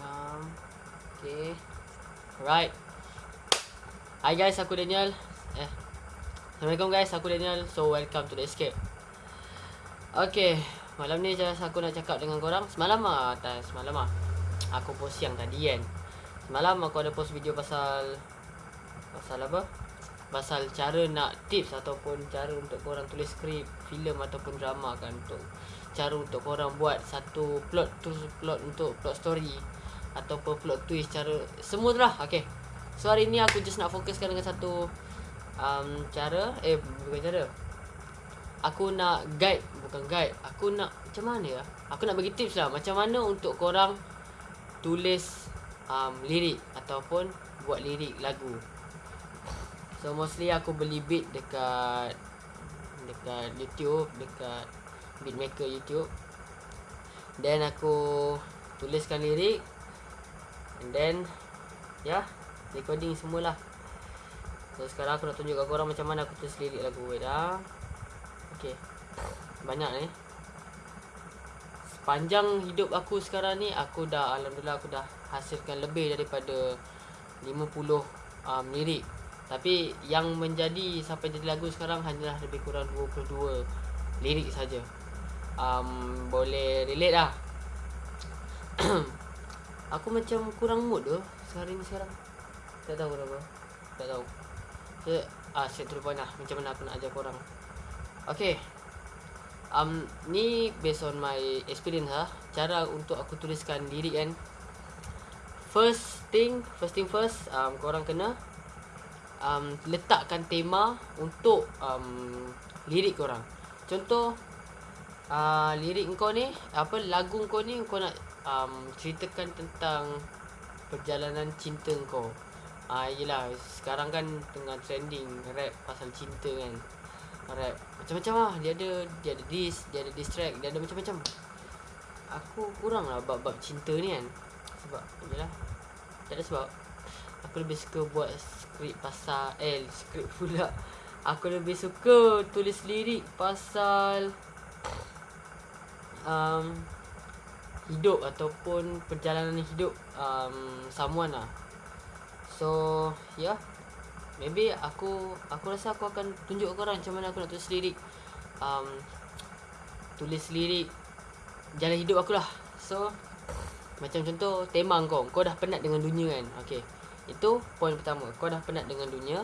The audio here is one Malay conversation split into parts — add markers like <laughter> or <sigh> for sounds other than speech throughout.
Um, okay. Alright. Hi guys, aku Daniel. Eh. Assalamualaikum guys, aku Daniel. So welcome to the escape. Okay, malam ni just aku nak cakap dengan korang. Semalam ah, tak semalam ah. Aku post siang tadi kan. Semalam aku ada post video pasal pasal apa? Pasal cara nak tips ataupun cara untuk korang tulis skrip filem ataupun drama kan untuk cara untuk korang buat satu plot tu plot untuk plot story ataupun plot twist cara semua tu lah okey so hari ni aku just nak fokuskan dengan satu um, cara eh bukan cara. Aku nak guide bukan guide. Aku nak macam mana ya? Aku nak bagi tips lah macam mana untuk korang tulis um, lirik ataupun buat lirik lagu. So mostly aku beli beat dekat dekat YouTube dekat beatmaker YouTube. Then aku tuliskan lirik And then Ya yeah, Recording semualah. So sekarang aku nak tunjuk kat korang Macam mana aku tulis lirik lagu Wait dah Okay Banyak ni. Sepanjang hidup aku sekarang ni Aku dah Alhamdulillah aku dah Hasilkan lebih daripada 50 um, lirik. Tapi yang menjadi Sampai jadi lagu sekarang Hanyalah lebih kurang 22 Lirik saja. um, Boleh relate lah <clears throat> Aku macam kurang mood tu Sehari ni sekarang? Tak tahu kenapa Tak tahu. So, Ah, the point lah Macam mana aku nak ajar korang? Okay. Um, Ni based on my experience lah Cara untuk aku tuliskan lirik kan. First thing First thing first um, Korang kena um, Letakkan tema Untuk um, Lirik korang. Contoh uh, Lirik kau ni Apa lagu kau ni Kau nak um, ceritakan tentang perjalanan cinta kau. Ah uh, yalah sekarang kan tengah trending rap pasal cinta kan. Rap macam-macam lah dia ada dia ada diss, dia ada diss track, dia ada macam-macam. Aku kurang lah bab-bab cinta ni kan. Sebab yalah tak ada sebab aku lebih suka buat skrip pasal eh skrip pula. Aku lebih suka tulis lirik pasal um, hidup ataupun perjalanan hidup um, someone lah. So. Yeah. Maybe aku aku rasa aku akan tunjuk korang macam mana aku nak tulis lirik. Um, tulis lirik jalan hidup aku lah. So, macam contoh tema kau. Kau dah penat dengan dunia kan? Okay. Itu poin pertama. Kau dah penat dengan dunia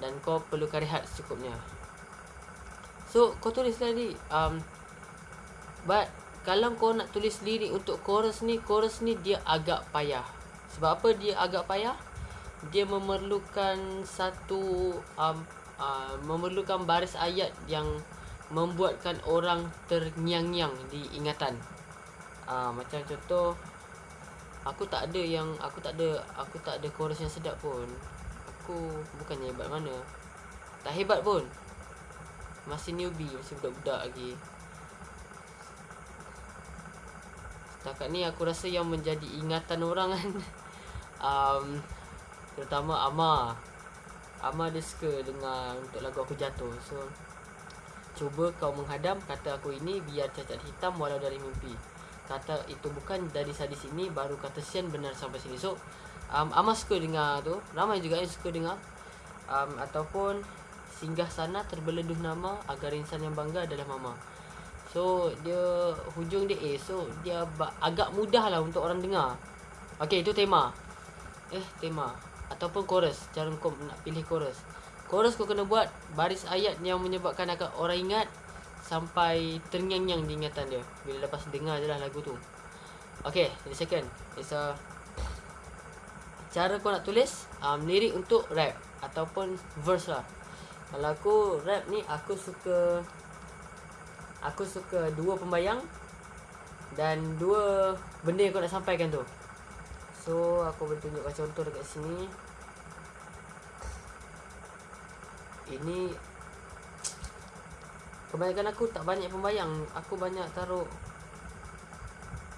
dan kau perlukan rehat secukupnya. So, kau tulis lagi um but kalau kau nak tulis lirik untuk chorus ni chorus ni dia agak payah. Sebab apa dia agak payah? Dia memerlukan satu um, uh, memerlukan baris ayat yang membuatkan orang terngiang-ngiang di ingatan. Uh, macam contoh aku tak ada yang aku tak ada aku tak ada chorus yang sedap pun. Aku bukannya hebat mana. Tak hebat pun. Masih newbie masih budak-budak lagi Setakat ni aku rasa yang menjadi ingatan orang kan. <laughs> Um, Terutama Ama Ama dia suka dengan untuk lagu aku jatuh. So Cuba kau menghadam kata aku ini biar cacat hitam walau dari mimpi. Kata itu bukan dari sadis ini baru kata sian benar sampai sini. So um, Ama suka dengar tu. Ramai juga yang suka dengar. Um, Ataupun Singgah sana terbeleduh nama agar insan yang bangga adalah mama So dia hujung dia A So dia agak mudah lah untuk orang dengar. Okay itu tema. Eh tema. Ataupun chorus Cara kau nak pilih chorus. Chorus kau kena buat baris ayat yang menyebabkan akan orang ingat Sampai terngiang-ngiang di ingatan dia. Bila lepas dengar je lah lagu tu. Okay the second. It's a Cara kau nak tulis um, Lirik untuk rap Ataupun verse lah. Kalau aku rap ni Aku suka aku suka dua pembayang dan dua benda yang kau nak sampaikan tu. So aku boleh tunjukkan contoh dekat sini. Ini kebanyakan aku tak banyak pembayang. Aku banyak taruh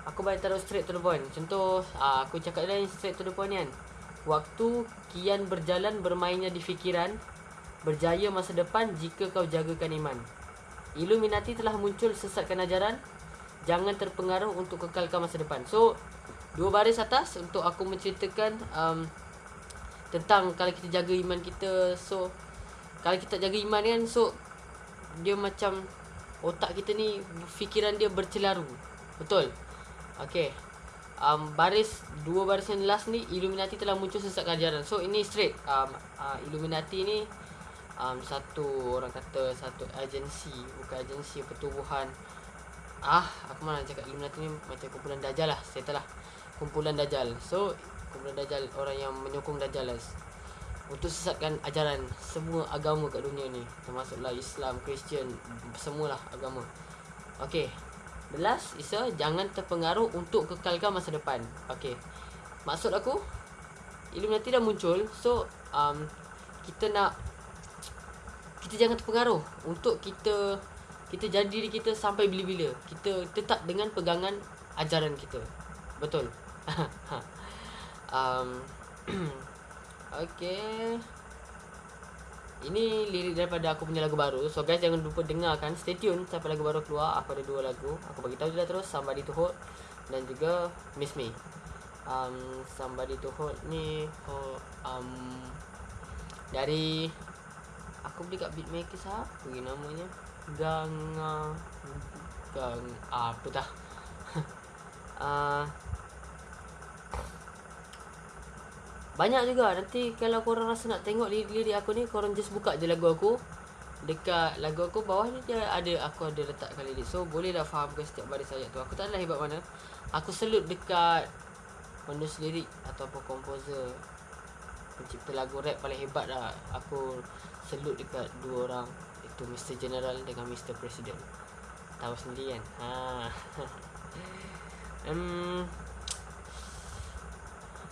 Aku banyak taruh straight to the point. Contoh, ah, aku cakap lain straight to the point kan. Waktu kian berjalan bermainnya di fikiran, berjaya masa depan jika kau jagakan iman. Illuminati telah muncul sesatkan ajaran Jangan terpengaruh untuk kekalkan masa depan So Dua baris atas untuk aku menceritakan um, tentang kalau kita jaga iman kita. So kalau kita jaga iman kan so dia macam otak kita ni fikiran dia bercelaru. Betul. Okay. Um, baris dua baris yang last ni Illuminati telah muncul sesat ajaran. So ini straight um, uh, Illuminati ni um, satu orang kata satu agensi bukan agensi pertubuhan ah aku mana cakap Illuminati ni macam kumpulan dajal lah saya lah kumpulan dajal so kumpulan dajal orang yang menyokong dajal lah untuk sesatkan ajaran semua agama kat dunia ni termasuklah Islam, Kristian, semualah agama. Okey. The last is a, jangan terpengaruh untuk kekalkan masa depan. Okey. Maksud aku Illuminati dah muncul so um, kita nak kita jangan terpengaruh untuk kita kita jadi diri kita sampai bila-bila. Kita tetap dengan pegangan ajaran kita. Betul. <laughs> um, <clears throat> okay. Ini lirik daripada aku punya lagu baru. So guys jangan lupa dengarkan. Stay tune sampai lagu baru keluar. Aku ada dua lagu. Aku bagi tahu je terus Somebody to Hold dan juga Miss Me. Um, Somebody to Hold ni oh, um, dari aku beli kat beatmaker siapa lagi namanya? Gang gang apa dah. Uh, <laughs> banyak juga. Nanti kalau korang rasa nak tengok lirik-lirik aku ni korang just buka je lagu aku. Dekat lagu aku bawah ni dia ada aku ada letakkan lirik. So boleh dah faham ke setiap baris ayat tu. Aku tak ada hebat mana. Aku selut dekat penulis lirik ataupun komposer pencipta lagu rap paling hebat dah aku selut dekat dua orang. Itu Mr. General dengan Mr. President. Tahu sendiri kan? Ha. <laughs> Um,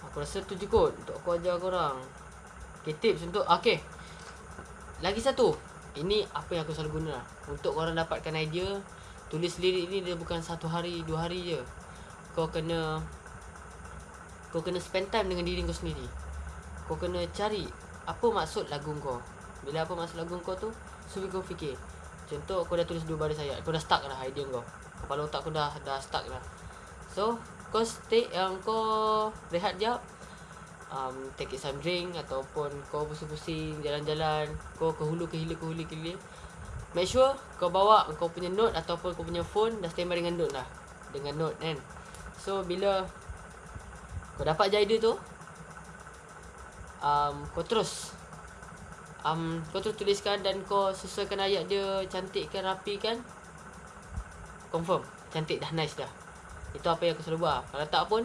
aku rasa tu je kot untuk aku ajar korang. Okay tips untuk okay lagi satu. Ini apa yang aku selalu guna lah. untuk korang dapatkan idea tulis lirik ni dia bukan satu hari dua hari je. Kau kena kau kena spend time dengan diri kau sendiri kau kena cari apa maksud lagu kau. Bila apa maksud lagu kau tu So kau fikir. Contoh kau dah tulis dua baris ayat Kau dah stuck dah idea kau. Kepala otak kau dah dah stuck dah So kau stay yang kau rehat jap. Um, Take some drink Ataupun kau pusing-pusing Jalan-jalan. Kau ke hulu ke hilir ke hulu ke hilir Make sure kau bawa kau punya note Ataupun kau punya phone Dah standby dengan note lah. Dengan note kan? So bila Kau dapat je idea tu um, Kau terus. Um, kau tu tuliskan dan kau sesuaikan ayat dia cantikkan rapikan. Confirm cantik dah nice dah. Itu apa yang aku selalu buat. Kalau tak pun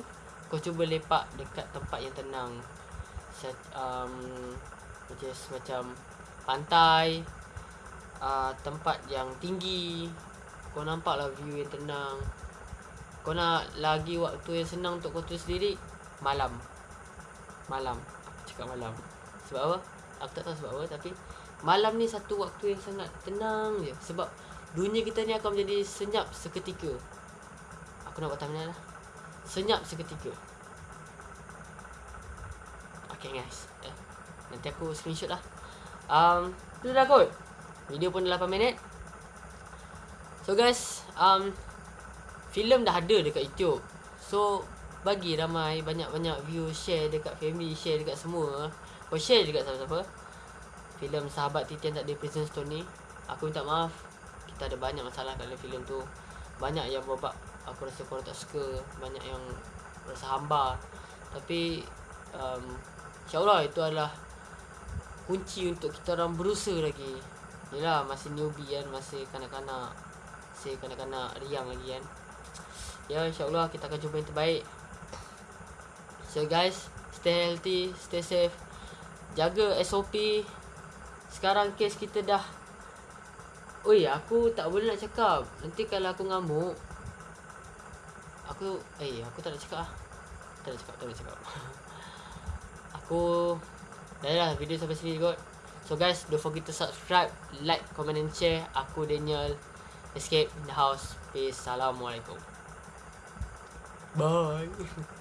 kau cuba lepak dekat tempat yang tenang. Um, macam macam pantai uh, tempat yang tinggi. Kau nampak lah view yang tenang. Kau nak lagi waktu yang senang untuk kau tulis lirik malam. Malam cakap malam. Sebab apa? Aku tak tahu sebab apa Tapi Malam ni satu waktu yang sangat tenang je. Sebab Dunia kita ni akan menjadi senyap seketika. Aku nak buat thumbnail lah. Senyap seketika. Okay guys. Eh, Nanti aku screenshot lah. Um, Itu dah kot. Video pun dah 8 minit. So guys um, Film dah ada dekat YouTube. So Bagi ramai banyak-banyak view Share dekat family Share dekat semua. Kau share juga siapa-siapa. Filem Sahabat Titian Tak Ada Prison Stone ni Aku minta maaf. Kita ada banyak masalah dalam filem tu. Banyak yang babak Aku rasa korang tak suka Banyak yang Rasa hamba. Tapi um, InsyaAllah itu adalah Kunci untuk kita orang berusaha lagi. Yelah masih newbie kan Masih kanak-kanak. Masih kanak-kanak riang lagi kan. Ya insyaAllah kita akan jumpa yang terbaik So guys Stay healthy Stay safe jaga SOP sekarang kes kita dah Oi, aku tak boleh nak cakap. Nanti kalau aku ngamuk aku eh aku tak nak cakap ah. Tak nak cakap, tak nak cakap. <laughs> aku dah lah video sampai sini kot. So guys, don't forget to subscribe, like, comment and share. Aku Daniel Escape in the house. Peace. Assalamualaikum. Bye. <laughs>